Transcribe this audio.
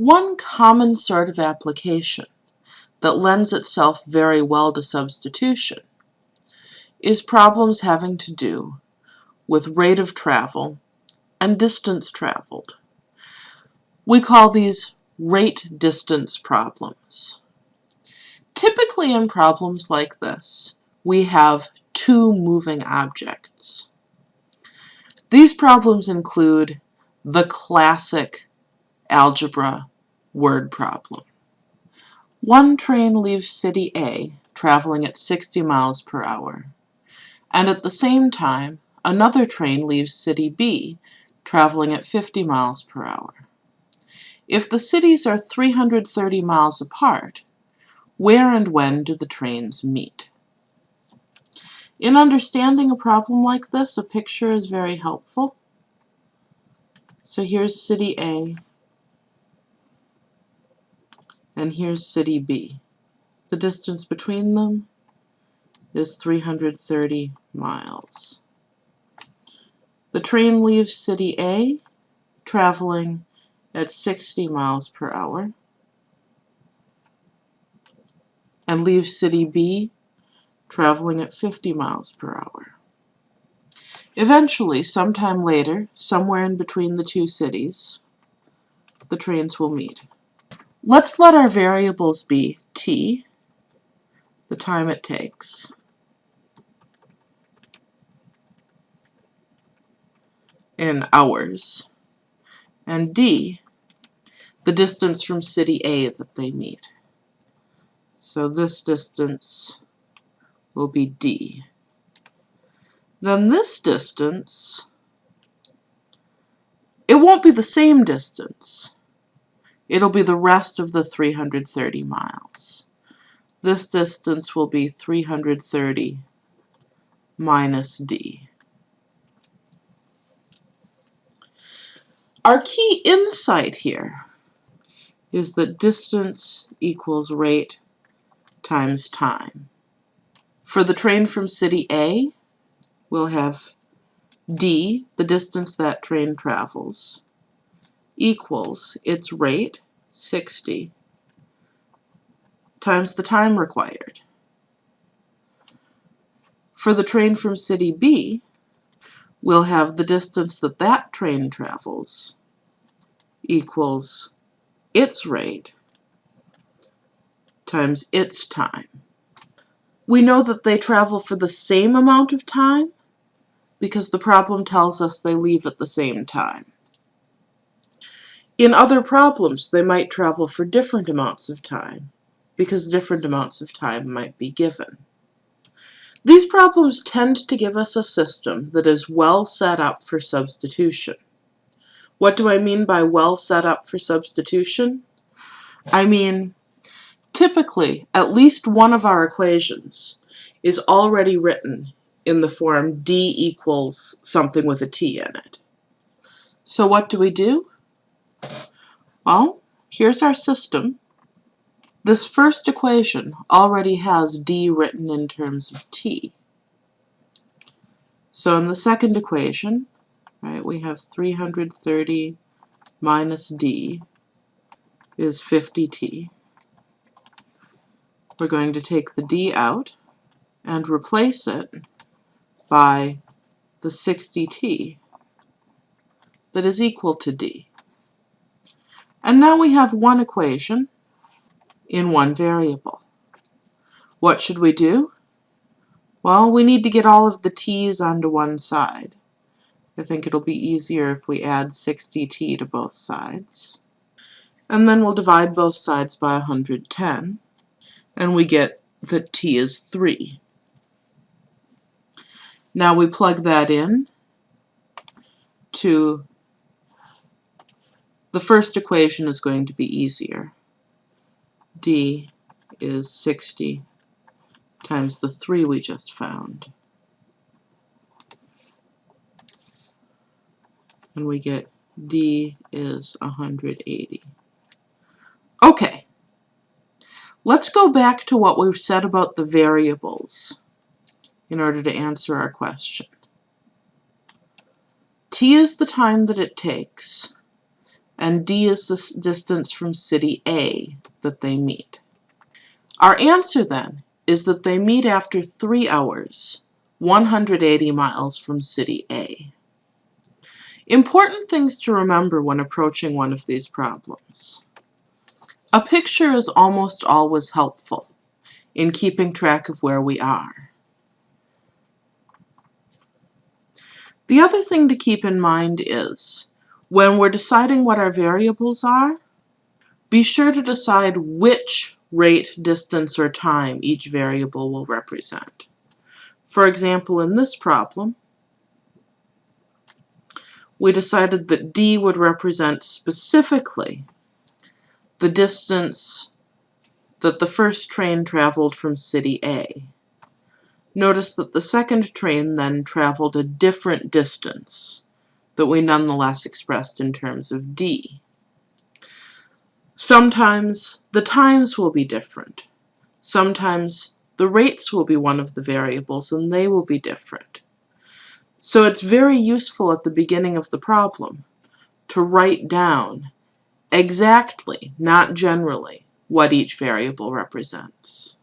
One common sort of application that lends itself very well to substitution is problems having to do with rate of travel and distance traveled. We call these rate distance problems. Typically in problems like this, we have two moving objects. These problems include the classic algebra word problem. One train leaves city A, traveling at 60 miles per hour, and at the same time, another train leaves city B, traveling at 50 miles per hour. If the cities are 330 miles apart, where and when do the trains meet? In understanding a problem like this, a picture is very helpful. So here's city A, and here's city B. The distance between them is 330 miles. The train leaves city A, traveling at 60 miles per hour, and leaves city B, traveling at 50 miles per hour. Eventually, sometime later, somewhere in between the two cities, the trains will meet. Let's let our variables be t, the time it takes, in hours, and d, the distance from city A that they meet. So this distance will be d. Then this distance, it won't be the same distance. It'll be the rest of the 330 miles. This distance will be 330 minus d. Our key insight here is that distance equals rate times time. For the train from city A, we'll have d, the distance that train travels, equals its rate, 60, times the time required. For the train from city B, we'll have the distance that that train travels equals its rate times its time. We know that they travel for the same amount of time because the problem tells us they leave at the same time. In other problems, they might travel for different amounts of time, because different amounts of time might be given. These problems tend to give us a system that is well set up for substitution. What do I mean by well set up for substitution? I mean, typically, at least one of our equations is already written in the form d equals something with a t in it. So what do we do? Well, here's our system. This first equation already has d written in terms of t. So in the second equation, right, we have 330 minus d is 50t. We're going to take the d out and replace it by the 60t that is equal to d. And now we have one equation in one variable. What should we do? Well, we need to get all of the t's onto one side. I think it'll be easier if we add 60t to both sides. And then we'll divide both sides by 110, and we get that t is 3. Now we plug that in to the first equation is going to be easier. d is 60 times the 3 we just found. And we get d is 180. Okay, let's go back to what we've said about the variables in order to answer our question. t is the time that it takes and D is the distance from city A that they meet. Our answer then is that they meet after 3 hours, 180 miles from city A. Important things to remember when approaching one of these problems. A picture is almost always helpful in keeping track of where we are. The other thing to keep in mind is, when we're deciding what our variables are, be sure to decide which rate, distance, or time each variable will represent. For example, in this problem, we decided that d would represent specifically the distance that the first train traveled from city A. Notice that the second train then traveled a different distance that we nonetheless expressed in terms of d. Sometimes the times will be different. Sometimes the rates will be one of the variables and they will be different. So it's very useful at the beginning of the problem to write down exactly, not generally, what each variable represents.